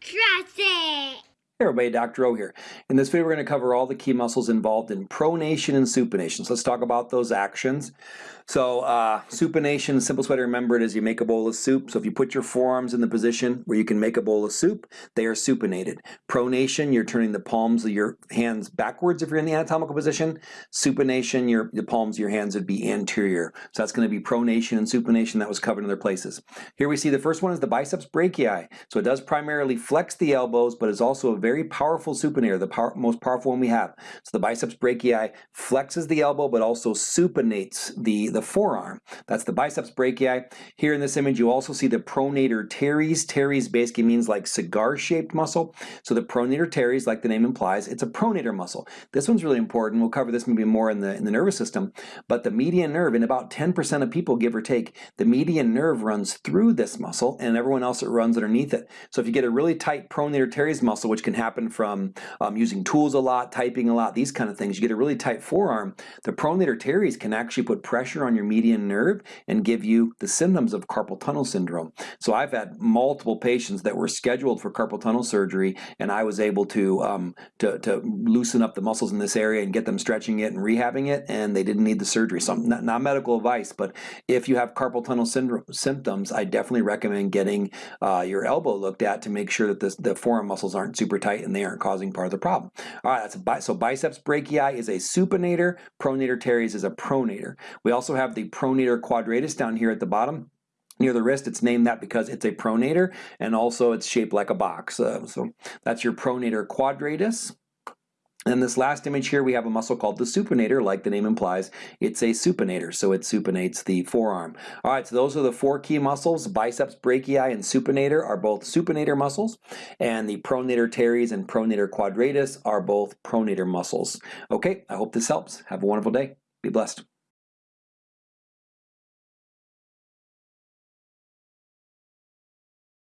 Trust it. Hey everybody, Dr. O here. In this video we're going to cover all the key muscles involved in pronation and supination. So let's talk about those actions. So uh, supination, simplest way to remember it is you make a bowl of soup. So if you put your forearms in the position where you can make a bowl of soup, they are supinated. Pronation, you're turning the palms of your hands backwards if you're in the anatomical position. Supination, your, the palms of your hands would be anterior. So that's going to be pronation and supination that was covered in other places. Here we see the first one is the biceps brachii. So it does primarily flex the elbows, but is also a very powerful supinator, the power, most powerful one we have. So the biceps brachii flexes the elbow, but also supinates the the forearm. That's the biceps brachii. Here in this image, you also see the pronator teres. Teres basically means like cigar-shaped muscle. So the pronator teres, like the name implies, it's a pronator muscle. This one's really important. We'll cover this maybe more in the, in the nervous system. But the median nerve, in about 10% of people, give or take, the median nerve runs through this muscle and everyone else it runs underneath it. So if you get a really tight pronator teres muscle, which can happen from um, using tools a lot, typing a lot, these kind of things, you get a really tight forearm, the pronator teres can actually put pressure on your median nerve and give you the symptoms of carpal tunnel syndrome. So I've had multiple patients that were scheduled for carpal tunnel surgery and I was able to, um, to, to, loosen up the muscles in this area and get them stretching it and rehabbing it and they didn't need the surgery. So not, not medical advice, but if you have carpal tunnel syndrome symptoms, I definitely recommend getting uh, your elbow looked at to make sure that this, the forearm muscles aren't super tight and they aren't causing part of the problem. All right, that's a, so biceps brachii is a supinator, pronator teres is a pronator. We also have the pronator quadratus down here at the bottom near the wrist. It's named that because it's a pronator and also it's shaped like a box. Uh, so that's your pronator quadratus. And this last image here, we have a muscle called the supinator, like the name implies. It's a supinator, so it supinates the forearm. All right, so those are the four key muscles. Biceps brachii and supinator are both supinator muscles, and the pronator teres and pronator quadratus are both pronator muscles. Okay, I hope this helps. Have a wonderful day. Be blessed.